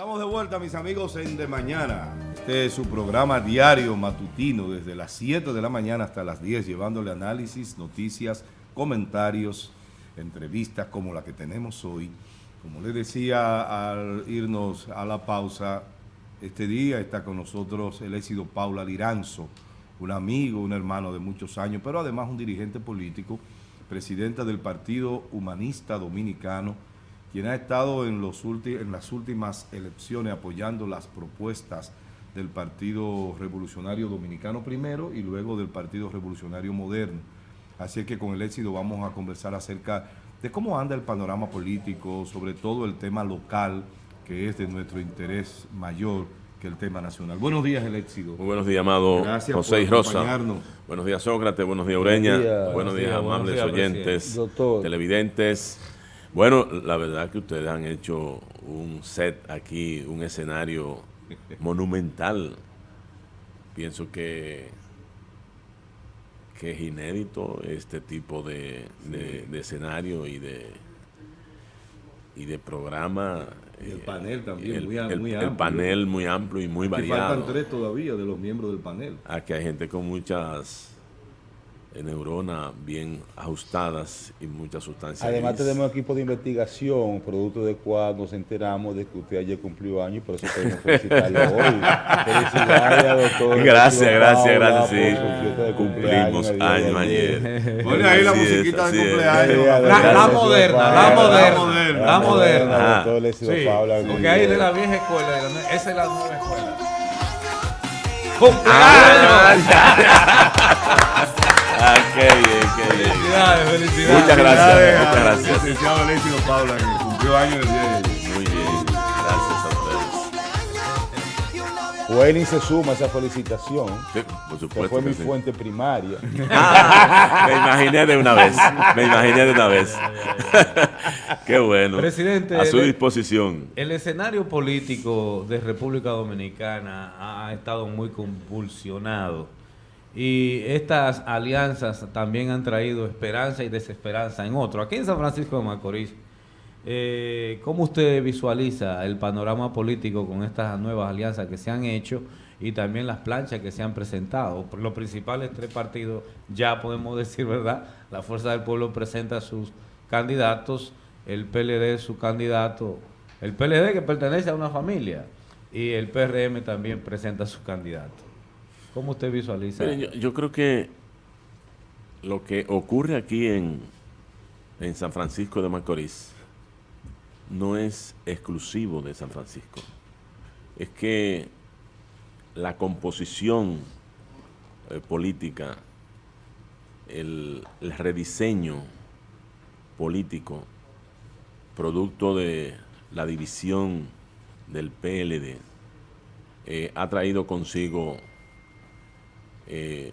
Estamos de vuelta, mis amigos, en De Mañana. Este es su programa diario matutino desde las 7 de la mañana hasta las 10, llevándole análisis, noticias, comentarios, entrevistas como la que tenemos hoy. Como les decía al irnos a la pausa, este día está con nosotros el éxito Paula Liranzo, un amigo, un hermano de muchos años, pero además un dirigente político, presidenta del Partido Humanista Dominicano, quien ha estado en, los en las últimas elecciones apoyando las propuestas del Partido Revolucionario Dominicano primero y luego del Partido Revolucionario Moderno. Así es que con el éxito vamos a conversar acerca de cómo anda el panorama político, sobre todo el tema local, que es de nuestro interés mayor que el tema nacional. Buenos días, el éxito. Muy buenos días, amado Gracias José y Rosa. Buenos días, Sócrates. Buenos días, Ureña. Buenos días, amables oyentes, televidentes. Bueno, la verdad que ustedes han hecho un set aquí, un escenario monumental. Pienso que, que es inédito este tipo de, escenario y de, y de programa. el panel también, muy, amplio. El panel muy amplio y muy variado. faltan tres todavía de los miembros del panel. Aquí hay gente con muchas neuronas bien ajustadas y muchas sustancias. Además tenemos equipo de investigación, producto de cual nos enteramos de que usted ayer cumplió años y por eso queremos felicitarlo hoy. Felicidades, doctor. Gracias, gracias, gracias, sí. Cumplimos años ayer. Pone ahí la musiquita de cumpleaños. La, moderna, la moderna, la moderna. Sí, porque ahí de la vieja escuela, esa es la nueva escuela. ¡Cumpleaños! Muchas gracias, muchas gracias. Licenciado Alessio Paula, que cumplió años el día de ayer. Muy bien, gracias a ustedes. Welly se suma a esa felicitación. Sí, por supuesto. Que fue mi fuente primaria. Ah, me imaginé de una vez. Me imaginé de una vez. Qué bueno. Presidente. A su disposición. El escenario político de República Dominicana ha estado muy convulsionado y estas alianzas también han traído esperanza y desesperanza en otro. Aquí en San Francisco de Macorís, eh, ¿cómo usted visualiza el panorama político con estas nuevas alianzas que se han hecho y también las planchas que se han presentado? Los principales tres partidos, ya podemos decir, ¿verdad? La Fuerza del Pueblo presenta sus candidatos, el PLD su candidato, el PLD que pertenece a una familia y el PRM también presenta su candidato. ¿Cómo usted visualiza? yo, creo que lo que ocurre aquí en, en San Francisco de Macorís no es exclusivo de San Francisco. Es que la composición eh, política, el, rediseño político, producto de la división del PLD, eh, ha traído consigo eh,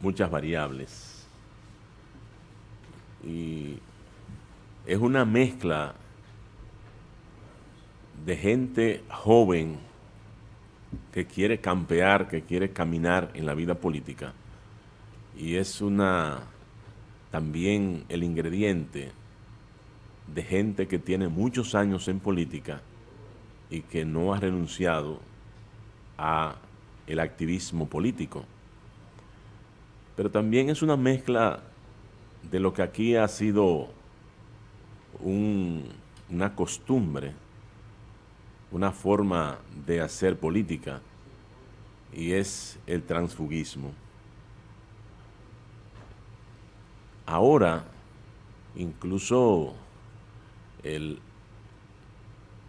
muchas variables. Y es una mezcla de gente joven que quiere campear, que quiere caminar en la vida política. Y es una también el ingrediente de gente que tiene muchos años en política y que no ha renunciado a el activismo político. Pero también es una mezcla de lo que aquí ha sido una costumbre, una forma de hacer política, y es el transfugismo. Ahora, incluso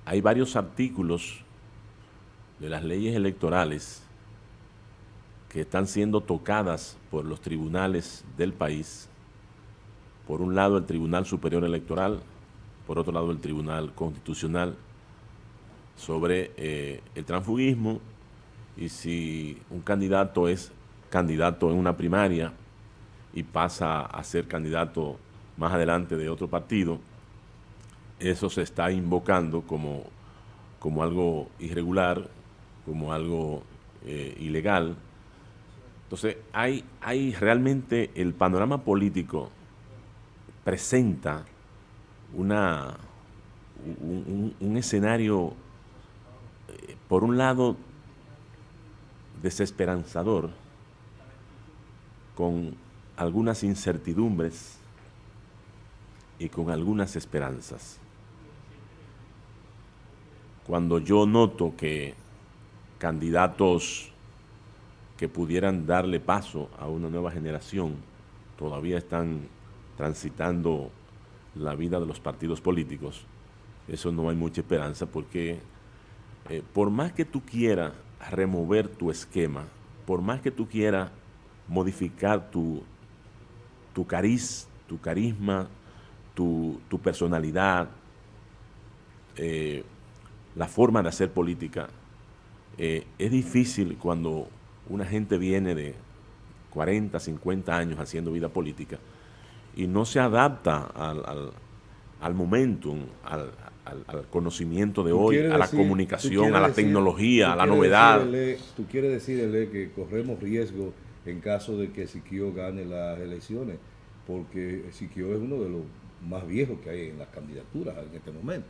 hay varios artículos de las leyes electorales que están siendo tocadas por los tribunales del país. Por un lado el Tribunal Superior Electoral, por otro lado el Tribunal Constitucional, sobre eh, el transfugismo y si un candidato es candidato en una primaria y pasa a ser candidato más adelante de otro partido, eso se está invocando como, como algo irregular, como algo eh, ilegal, entonces, hay, hay realmente el panorama político presenta una, un, escenario por un lado, desesperanzador, con algunas incertidumbres y con algunas esperanzas. Cuando yo noto que candidatos que pudieran darle paso a una nueva generación todavía están transitando la vida de los partidos políticos, eso no hay mucha esperanza porque eh, por más que tú quieras remover tu esquema, por más que tú quieras modificar tu, tu cariz, tu carisma, tu, personalidad, eh, la forma de hacer política, eh, es difícil cuando una gente viene de 40, 50 años haciendo vida política y no se adapta al, al, al momentum, al, conocimiento de hoy, a la comunicación, a la tecnología, a la novedad. tú quieres decirle que corremos riesgo en caso de que Siquio gane las elecciones, porque Siquio es uno de los más viejos que hay en las candidaturas en este momento.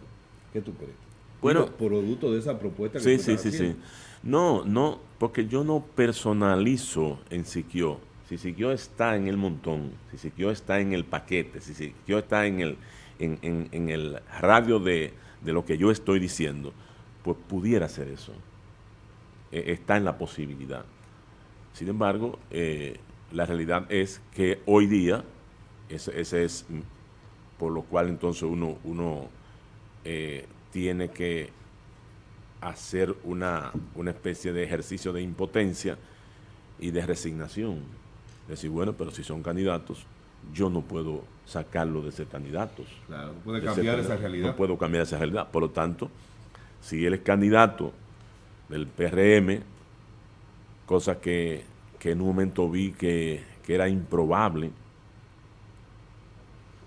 ¿Qué tú crees? Bueno, producto de esa propuesta que sí, sí, sí, sí. No, no, porque yo no personalizo en Siquio. Si Siquio está en el montón, si Siquio está en el paquete, si Siquio está en el, en, el radio de, lo que yo estoy diciendo, pues pudiera ser eso. E, está en la posibilidad. Sin embargo, eh, la realidad es que hoy día, ese, es por lo cual entonces uno, uno eh, tiene que hacer una, una especie de ejercicio de impotencia y de resignación. Decir, bueno, pero si son candidatos, yo no puedo sacarlo de ser candidatos. Claro, no puede cambiar esa realidad. No puedo cambiar esa realidad. Por lo tanto, si él es candidato del PRM, cosa que, en un momento vi que, que era improbable,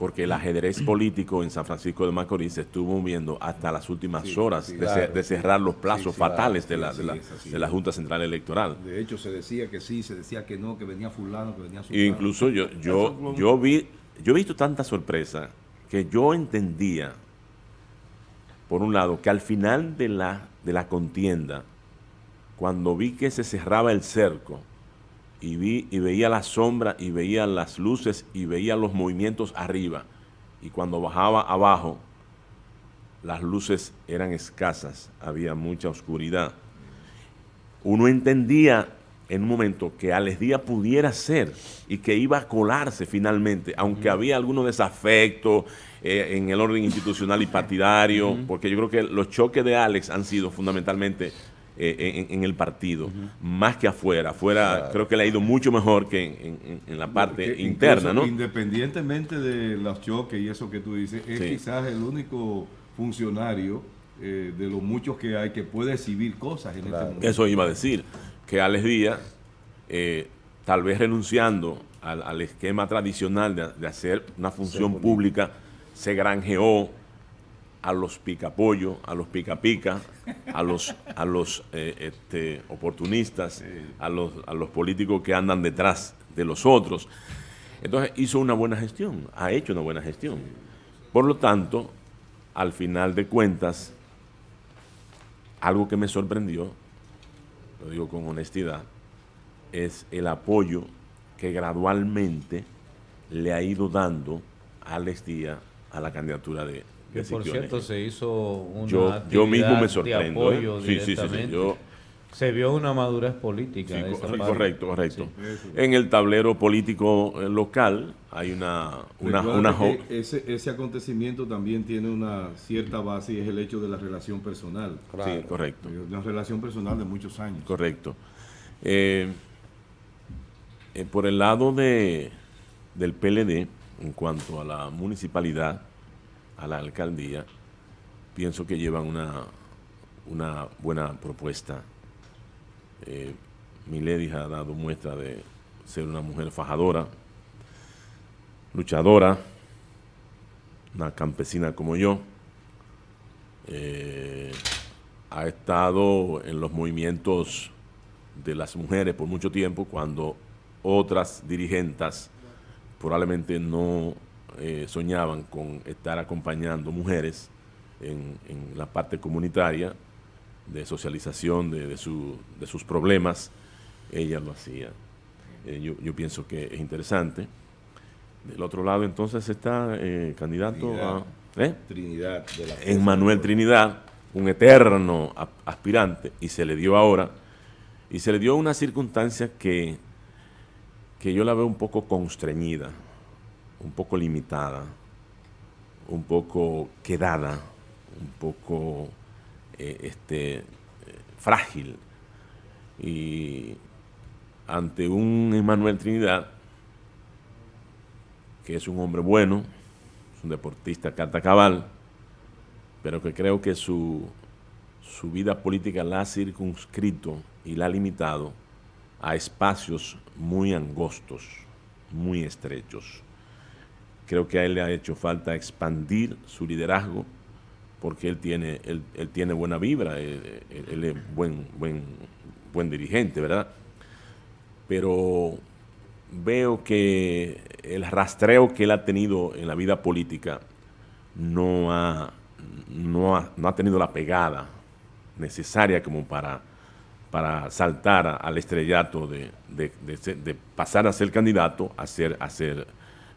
porque el ajedrez político en San Francisco de Macorís se estuvo moviendo hasta las últimas horas de, cerrar los plazos fatales de, la, de, la, Junta Central Electoral. De hecho, se decía que sí, se decía que no, que venía fulano, que venía fulano. incluso yo, yo, yo, vi, yo he visto tanta sorpresa que yo entendía, por un lado, que al final de la, de la contienda, cuando vi que se cerraba el cerco, y, vi, y veía la sombra y veía las luces y veía los movimientos arriba. Y cuando bajaba abajo, las luces eran escasas, había mucha oscuridad. Uno entendía en un momento que Alex Díaz pudiera ser y que iba a colarse finalmente, aunque había algunos desafectos eh, en el orden institucional y partidario, porque yo creo que los choques de Alex han sido fundamentalmente eh, en, el partido, más que afuera. Afuera creo que le ha ido mucho mejor que en, la parte interna, ¿no? Independientemente de los choques y eso que tú dices, es quizás el único funcionario eh, de los muchos que hay que puede exhibir cosas en este momento. Eso iba a decir, que Alex Díaz, eh, tal vez renunciando al, esquema tradicional de, hacer una función pública, se granjeó a los picapollo, a los pica-pica, a los, a los eh, este, oportunistas, a los, a los políticos que andan detrás de los otros. Entonces hizo una buena gestión, ha hecho una buena gestión. Por lo tanto, al final de cuentas, algo que me sorprendió, lo digo con honestidad, es el apoyo que gradualmente le ha ido dando a Alex Díaz a la candidatura de, que por cierto se hizo una yo, yo mismo me sorprendo, de apoyo sí, sí, sí, yo, se vio una madurez política. Sí, correcto, correcto. En el tablero político eh, local hay una... una, una ese, ese acontecimiento también tiene una cierta base y es el hecho de la relación personal. Sí, correcto. Una relación personal de muchos años. Correcto. Eh, eh, por el lado de, del PLD, en cuanto a la municipalidad, a la alcaldía, pienso que llevan una, una buena propuesta. Eh, ha dado muestra de ser una mujer fajadora, luchadora, una campesina como yo. Eh, ha estado en los movimientos de las mujeres por mucho tiempo cuando otras dirigentes probablemente no eh, soñaban con estar acompañando mujeres en, la parte comunitaria. de socialización de, de, su, de, sus problemas, ella lo hacía. Eh, yo, yo, pienso que es interesante. Del otro lado entonces está eh, candidato Trinidad. a... ¿eh? Trinidad de la Emmanuel Trinidad, un eterno aspirante, y se le dio ahora, y se le dio una circunstancia que, que yo la veo un poco constreñida, un poco limitada, un poco quedada, un poco eh, este, frágil. Y ante un Emmanuel Trinidad, que es un hombre bueno, es un deportista carta cabal, pero que creo que su, su vida política la ha circunscrito y la ha limitado a espacios muy angostos, muy estrechos. Creo que a él le ha hecho falta expandir su liderazgo porque él tiene, él, tiene buena vibra, él, él- él es buen, buen, buen dirigente, ¿verdad? Pero veo que el rastreo que él ha tenido en la vida política no ha, no ha, no ha tenido la pegada necesaria como para, para saltar al estrellato de, de- de pasar a ser candidato a ser, a ser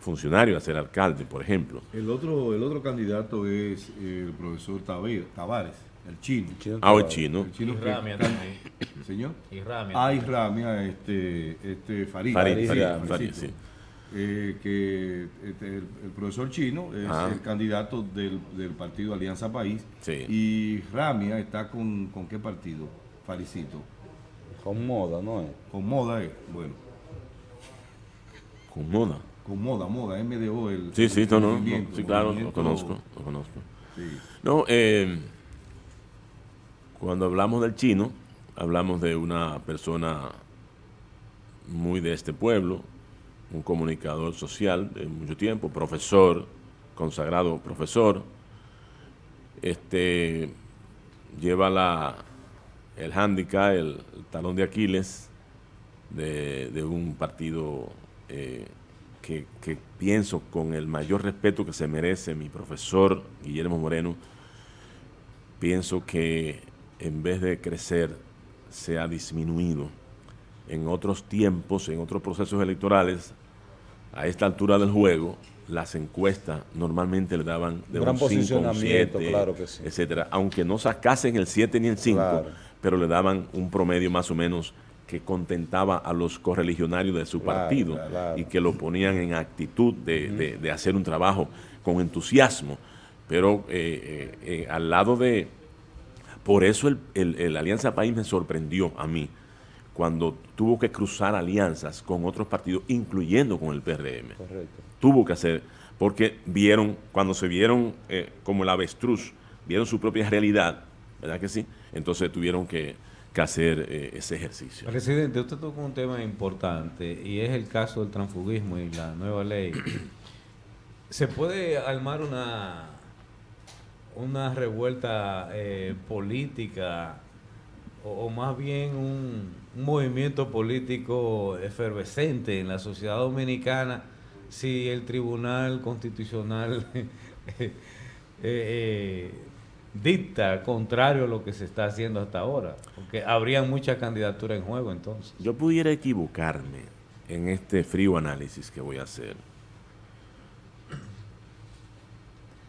funcionario, a ser alcalde, por ejemplo. El otro, el otro candidato es el profesor Tabe- Tavares, el chino. Ah, el chino. El chino Y que- Ramia también. Señor. Y Ramia. Ah, y también. Ramia, este, este Farid. Farid, Farid, Farid, Farid, Farid, sí. Eh, que este, el, el profesor chino es Ah. el candidato del, del partido Alianza País. Sí. Y Ramia está con, con qué partido? Faricito. Con moda, ¿no es? Con Moda, eh. bueno. Con moda. Con Moda, Moda, MDO. El, Sí, sí, el no, sí, claro, lo conozco, lo conozco. Sí. No, eh, cuando hablamos del chino, hablamos de una persona muy de este pueblo, un comunicador social de mucho tiempo, profesor, consagrado profesor, este lleva la, el hándicap, el, el talón de Aquiles de, de un partido eh, que, que pienso con el mayor respeto que se merece mi profesor Guillermo Moreno, pienso que en vez de crecer se ha disminuido. En otros tiempos, en otros procesos electorales, a esta altura del juego, las encuestas normalmente le daban de Gran un 5, un posicionamiento, 7, claro sí. etcétera, aunque no sacasen el 7 ni el 5, Claro. pero le daban un promedio más o menos que contentaba a los correligionarios de su Claro, partido claro. y que lo ponían en actitud de, de- de hacer un trabajo con entusiasmo. Pero eh, eh, eh, al lado de... Por eso el, el- el Alianza País me sorprendió a mí cuando tuvo que cruzar alianzas con otros partidos, incluyendo con el PRM Correcto. tuvo que hacer, porque vieron, cuando se vieron eh, como el avestruz, vieron su propia realidad, ¿verdad que sí? Entonces tuvieron que, que hacer eh, ese ejercicio. Presidente, usted tocó un tema importante y es el caso del transfugismo y la nueva ley. ¿Se puede armar una, una revuelta eh, política o, más bien un, movimiento político efervescente en la sociedad dominicana si el Tribunal Constitucional eh, dicta contrario a lo que se está haciendo hasta ahora? Porque habría muchas candidaturas en juego entonces. Yo pudiera equivocarme en este frío análisis que voy a hacer.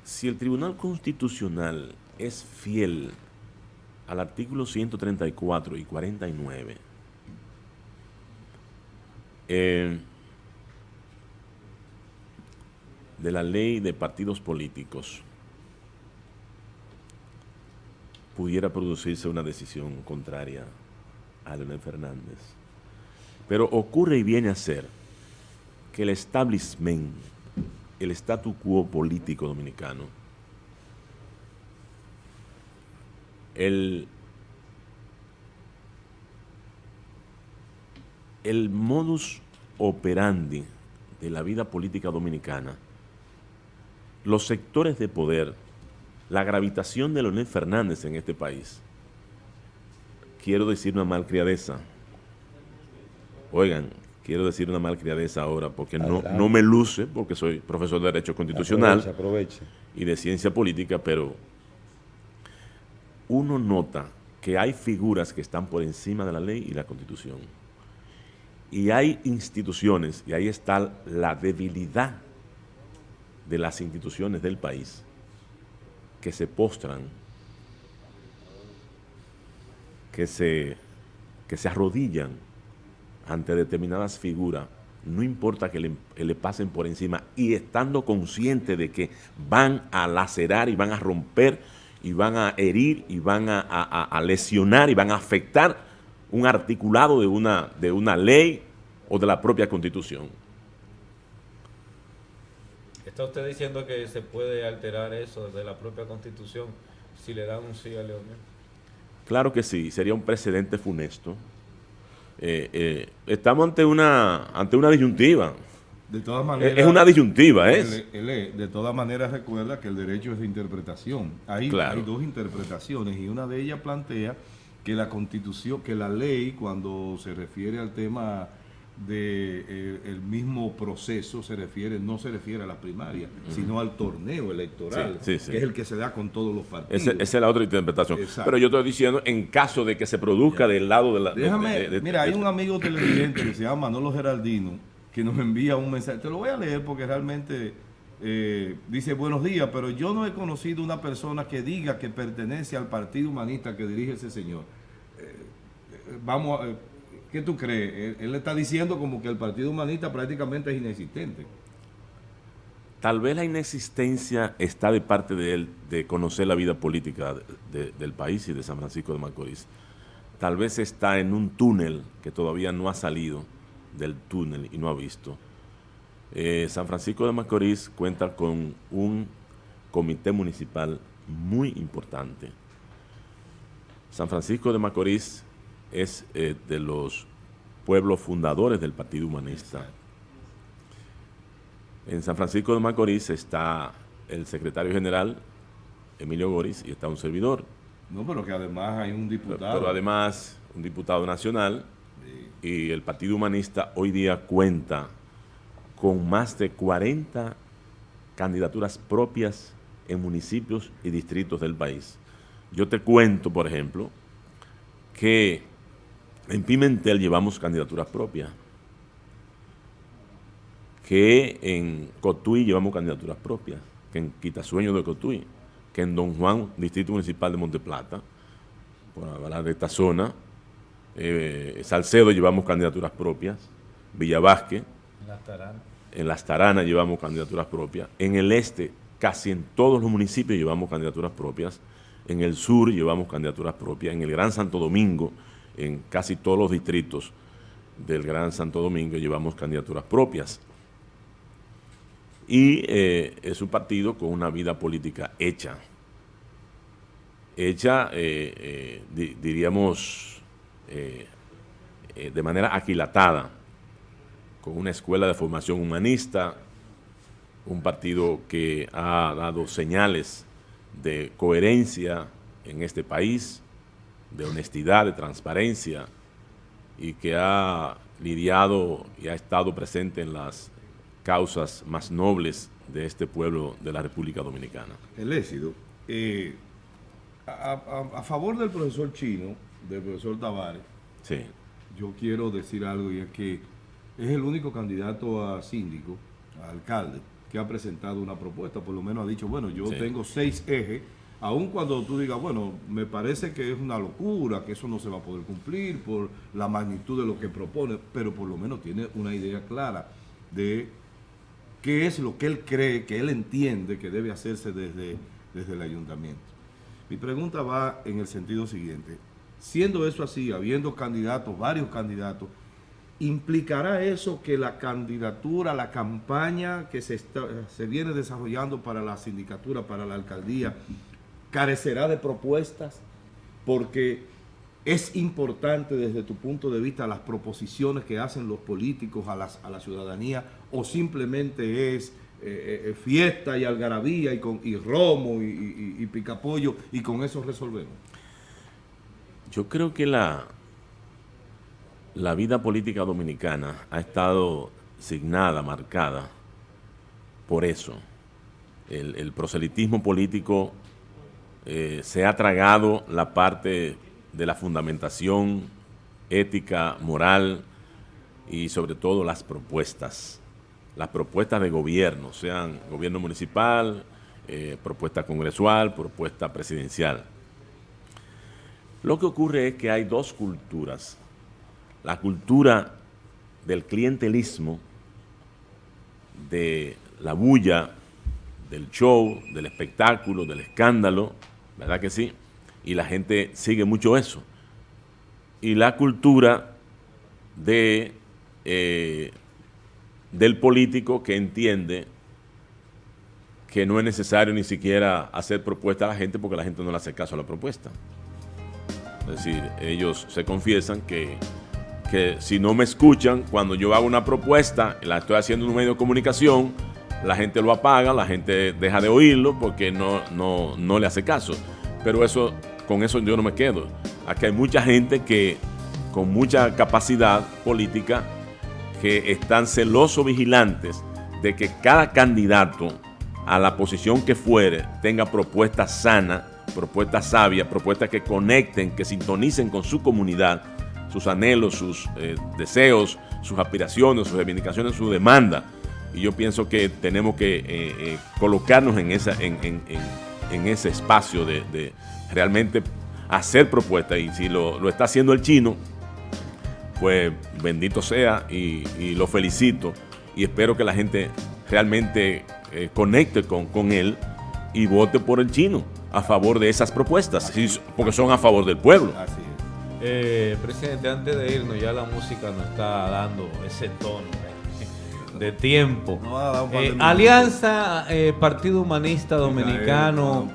Si el Tribunal Constitucional es fiel al artículo 134 y 49, eh, de la ley de partidos políticos, pudiera producirse una decisión contraria a Leonel Fernández. Pero ocurre y viene a ser que el establishment, el statu quo político dominicano, el, el modus operandi de la vida política dominicana, los sectores de poder, la gravitación de Leonel Fernández en este país, quiero decir una malcriadeza. Oigan, quiero decir una malcriadeza ahora porque no, no me luce, porque soy profesor de Derecho Constitucional Aproveche, aproveche. y de Ciencia Política, pero uno nota que hay figuras que están por encima de la ley y la constitución. Y hay instituciones, y ahí está la debilidad de las instituciones del país, que se postran, que se, que se arrodillan ante determinadas figuras, no importa que le, pasen por encima, y estando conscientes de que van a lacerar y van a romper y van a herir y van a, lesionar y van a afectar un articulado de una, de una ley o de la propia constitución. ¿Está usted diciendo que se puede alterar eso de la propia constitución si le dan un sí a Leonel? Claro que sí, sería un precedente funesto. Eh, eh, estamos ante una, ante una disyuntiva. De todas maneras. Es una disyuntiva, ¿es? de todas maneras, recuerda que el derecho es de interpretación. Hay, hay dos interpretaciones y una de ellas plantea que la constitución, que la ley, cuando se refiere al tema de eh, el mismo proceso se refiere no se refiere a la primaria, sino al torneo electoral, que es el que se da con todos los partidos. esa es la otra interpretación. Pero yo estoy diciendo, en caso de que se produzca del lado de la... Déjame, mira, hay un amigo televidente que se llama Manolo Geraldino, que nos envía un mensaje, te lo voy a leer porque realmente eh, dice, buenos días, pero yo no he conocido una persona que diga que pertenece al partido humanista que dirige ese señor. Eh, vamos a ¿Qué tú crees? Él, está diciendo como que el Partido Humanista prácticamente es inexistente. Tal vez la inexistencia está de parte de él de conocer la vida política del país y de San Francisco de Macorís. Tal vez está en un túnel que todavía no ha salido del túnel y no ha visto. Eh, San Francisco de Macorís cuenta con un comité municipal muy importante. San Francisco de Macorís es eh, de los pueblos fundadores del Partido Humanista. En San Francisco de Macorís está el secretario general, Emilio Goris, y está un servidor. No, pero que además hay un diputado. Pero, además, un diputado nacional, y el Partido Humanista hoy día cuenta con más de 40 candidaturas propias en municipios y distritos del país. Yo te cuento, por ejemplo, que en Pimentel llevamos candidaturas propias. Que en Cotuí llevamos candidaturas propias. Que en Quitasueño de Cotuí. Que en Don Juan, Distrito Municipal de Monteplata. Por hablar de esta zona. Eh, Salcedo llevamos candidaturas propias. Villavasque. En Las Taranas. En Las Taranas llevamos candidaturas propias. En el este, casi en todos los municipios llevamos candidaturas propias. En el sur llevamos candidaturas propias. En el Gran Santo Domingo en casi todos los distritos del Gran Santo Domingo llevamos candidaturas propias. Y eh, es un partido con una vida política hecha. Hecha, eh, eh, diríamos, de manera aquilatada, con una escuela de formación humanista, un partido que ha dado señales de coherencia en este país, de honestidad, de transparencia y que ha lidiado y ha estado presente en las causas más nobles de este pueblo de la República Dominicana. El éxito. Eh, a, favor del profesor Chino, del profesor Tavares, sí. yo quiero decir algo y es que es el único candidato a síndico, a alcalde, que ha presentado una propuesta, por lo menos ha dicho, bueno, yo tengo seis ejes aun cuando tú digas, bueno, me parece que es una locura, que eso no se va a poder cumplir por la magnitud de lo que propone, pero por lo menos tiene una idea clara de qué es lo que él cree, que él entiende que debe hacerse desde, desde el ayuntamiento. Mi pregunta va en el sentido siguiente, siendo eso así, habiendo candidatos, varios candidatos, ¿implicará eso que la candidatura, la campaña que se, se viene desarrollando para la sindicatura, para la alcaldía, carecerá de propuestas porque es importante desde tu punto de vista las proposiciones que hacen los políticos a, a la ciudadanía o simplemente es eh, eh, fiesta y algarabía y, con, y romo y, y, picapollo y con eso resolvemos? Yo creo que la, la vida política dominicana ha estado signada, marcada por eso. El, el proselitismo político eh, se ha tragado la parte de la fundamentación ética, moral y sobre todo las propuestas. Las propuestas de gobierno, sean gobierno municipal, eh, propuesta congresual, propuesta presidencial. Lo que ocurre es que hay dos culturas. La cultura del clientelismo, de la bulla, del show, del espectáculo, del escándalo, ¿verdad que sí? Y la gente sigue mucho eso. Y la cultura de, eh, del político que entiende que no es necesario ni siquiera hacer propuesta a la gente porque la gente no le hace caso a la propuesta. Es decir, ellos se confiesan que, que si no me escuchan, cuando yo hago una propuesta, la estoy haciendo en un medio de comunicación, la gente lo apaga, la gente deja de oírlo porque no, no, no le hace caso. Pero eso, con eso yo no me quedo. Aquí hay mucha gente que con mucha capacidad política que están celosos vigilantes de que cada candidato a la posición que fuere tenga propuestas sanas, propuestas sabias, propuestas que conecten, que sintonicen con su comunidad, sus anhelos, sus eh, deseos, sus aspiraciones, sus reivindicaciones, su demanda y yo pienso que tenemos que eh, eh, colocarnos en, esa, en, ese espacio de, realmente hacer propuestas y si lo, está haciendo el chino, pues bendito sea y, lo felicito y espero que la gente realmente eh, conecte con, con él y vote por el chino a favor de esas propuestas, porque son a favor del pueblo. Así es. presidente, antes de irnos, ya la música nos está dando ese tono de tiempo. Eh, Alianza eh, Partido Humanista Dominicano,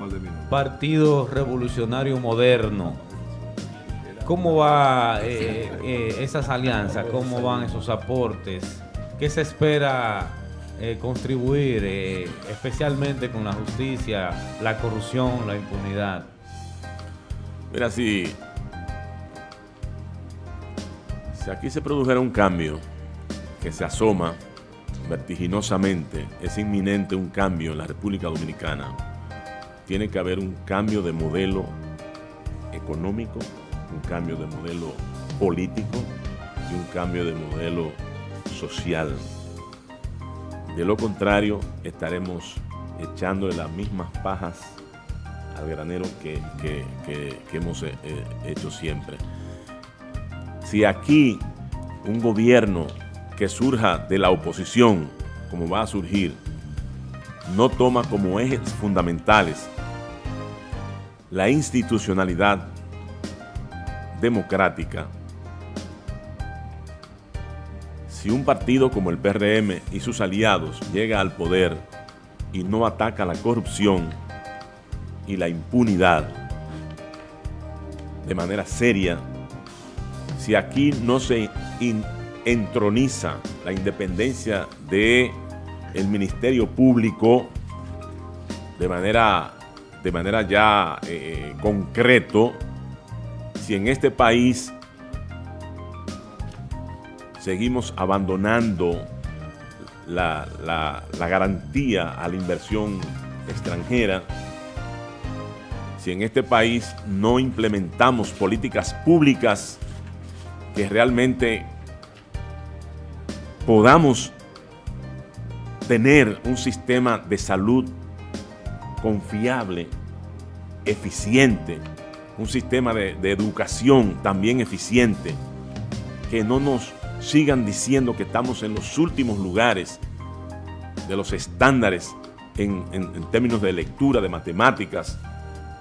Partido Revolucionario Moderno. ¿Cómo va eh, esas alianzas? ¿Cómo van esos aportes? ¿Qué se espera contribuir especialmente con la justicia, la corrupción, la impunidad? Mira, si, si aquí se produjera un cambio que se asoma vertiginosamente, es inminente un cambio en la República Dominicana. Tiene que haber un cambio de modelo económico, un cambio de modelo político y un cambio de modelo social. De lo contrario, estaremos echándole las mismas pajas al granero que, hemos eh, eh, hecho siempre. Si aquí un gobierno que surja de la oposición, como va a surgir, no toma como ejes fundamentales la institucionalidad democrática, si un partido como el PRM y sus aliados llega al poder y no ataca la corrupción y la impunidad de manera seria, si aquí no se entroniza la independencia de el Ministerio Público de manera, de manera ya eh, concreto, si en este país seguimos abandonando la, la garantía a la inversión extranjera, si en este país no implementamos políticas públicas que realmente podamos tener un sistema de salud confiable, eficiente, un sistema de, educación también eficiente, que no nos sigan diciendo que estamos en los últimos lugares de los estándares en, términos de lectura, de matemáticas,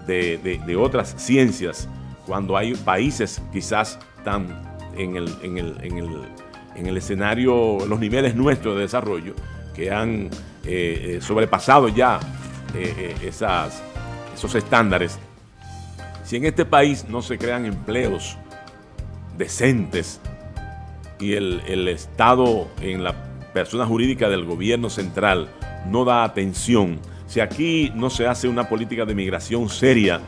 de, otras ciencias, cuando hay países quizás tan en el, en el en el escenario, los niveles nuestros de desarrollo que han eh, eh, sobrepasado ya eh, esas, esos estándares. Si en este país no se crean empleos decentes y el, el Estado en la persona jurídica del gobierno central no da atención, si aquí no se hace una política de migración seria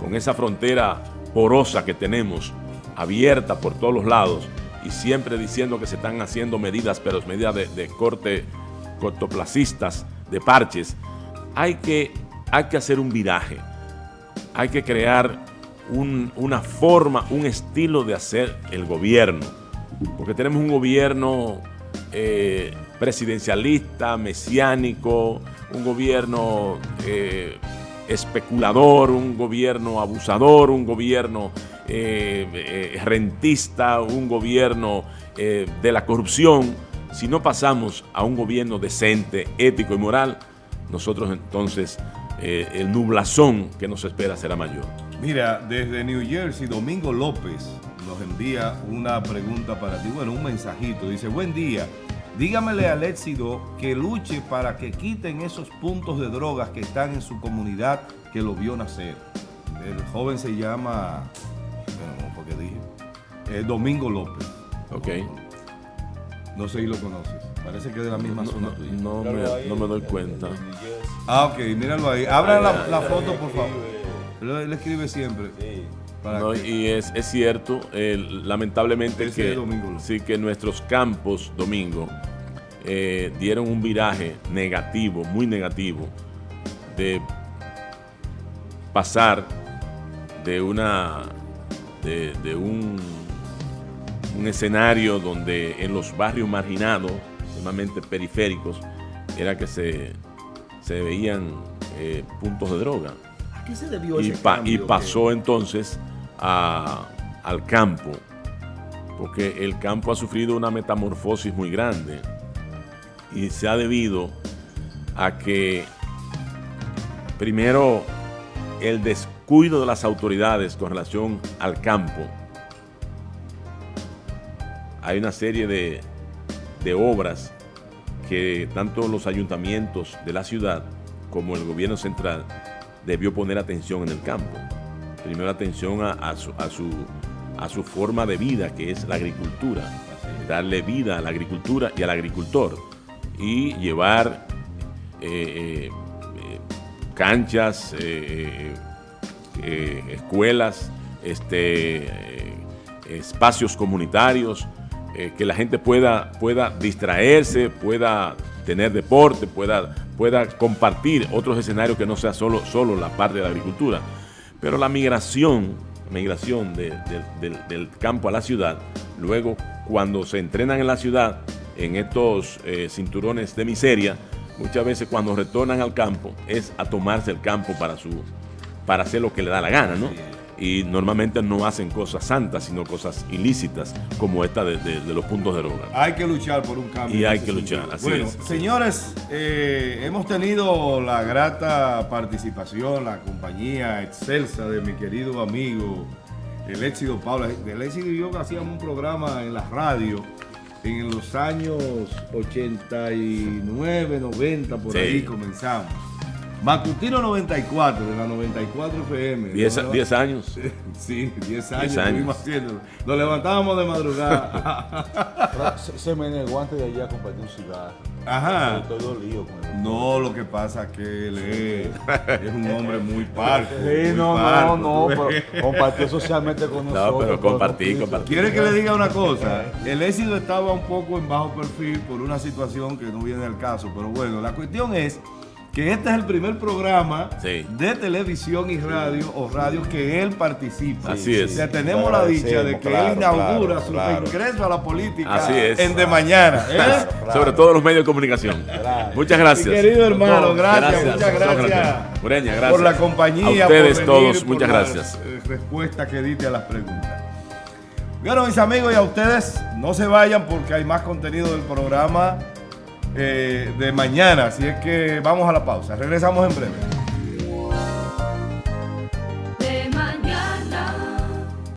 con esa frontera porosa que tenemos, abierta por todos los lados, y siempre diciendo que se están haciendo medidas, pero medidas de, corte cortoplacistas, de parches, hay que, hay que hacer un viraje, hay que crear una forma, un estilo de hacer el gobierno. Porque tenemos un gobierno eh, presidencialista, mesiánico, un gobierno eh, especulador, un gobierno abusador, un gobierno eh, rentista, un gobierno de la corrupción. Si no pasamos a un gobierno decente, ético y moral, nosotros entonces el nublazón que nos espera será mayor. Mira, desde New Jersey, Domingo López nos envía una pregunta para ti, bueno, un mensajito. Dice, buen día, dígamele al éxito que luche para que quiten esos puntos de drogas que están en su comunidad que lo vio nacer. El joven se llama, dije, eh, Domingo López. Ok. No sé si lo conoces. Parece que es de la misma zona tuya. No, me, no me doy cuenta. Ah, ok, míralo ahí. Abra la, foto, por favor. Él escribe siempre. Sí y es, cierto, lamentablemente que, sí, que nuestros campos, Domingo, eh, dieron un viraje negativo, muy negativo, de pasar de una de, un, un, escenario donde en los barrios marginados, sumamente periféricos, era que se, se veían eh, puntos de droga. ¿A qué se debió y, y pasó entonces al campo, porque el campo ha sufrido una metamorfosis muy grande y se ha debido a que primero el descuido de las autoridades con relación al campo. Hay una serie de, de obras que tanto los ayuntamientos de la ciudad como el gobierno central debió poner atención en el campo primero atención a, su, a, su, forma de vida, que es la agricultura. Darle vida a la agricultura y al agricultor. Y llevar eh, eh, canchas, eh, escuelas, este, espacios comunitarios, que la gente pueda, pueda distraerse, pueda tener deporte, pueda, pueda compartir otros escenarios que no sea solo, solo la parte de la agricultura. Pero la migración, migración del campo a la ciudad, luego cuando se entrenan en la ciudad, en estos eh, cinturones de miseria, muchas veces cuando retornan al campo es a tomarse el campo para, su, para hacer lo que le da la gana, ¿no? y normalmente no hacen cosas santas, sino cosas ilícitas, como esta de, los puntos de droga. Hay que luchar por un cambio. Y hay que luchar, así bueno, Señores, eh, hemos tenido la grata participación, la compañía excelsa de mi querido amigo, el éxito Paula. El éxito y yo hacíamos un programa en la radio en los años 89, 90, por ahí comenzamos. Matutino 94, de la 94 FM. 10 años. Sí, 10 años, estuvimos haciéndolo. Nos levantábamos de madrugada. se, me negó antes de allá a compartir un cigarro. Ajá. Estoy dolido con No, lo que pasa es que él es, un hombre muy parco. Sí, no, no, no, pero compartió socialmente con nosotros. No, pero compartí, compartí. ¿Quiere que le diga una cosa? El éxito estaba un poco en bajo perfil por una situación que no viene al caso, pero bueno, la cuestión es que este es el primer programa de televisión y radio o radio que él participa. Así es. Ya tenemos la dicha de que él inaugura su ingreso a la política en de mañana. ¿eh? Sobre todo los medios de comunicación. Muchas gracias. querido hermano, gracias, muchas gracias. gracias. Por la compañía. A ustedes todos, muchas gracias. Eh, respuesta que diste a las preguntas. Bueno, mis amigos, y a ustedes, no se vayan porque hay más contenido del programa. Eh, de mañana. Así es que vamos a la pausa. Regresamos en breve.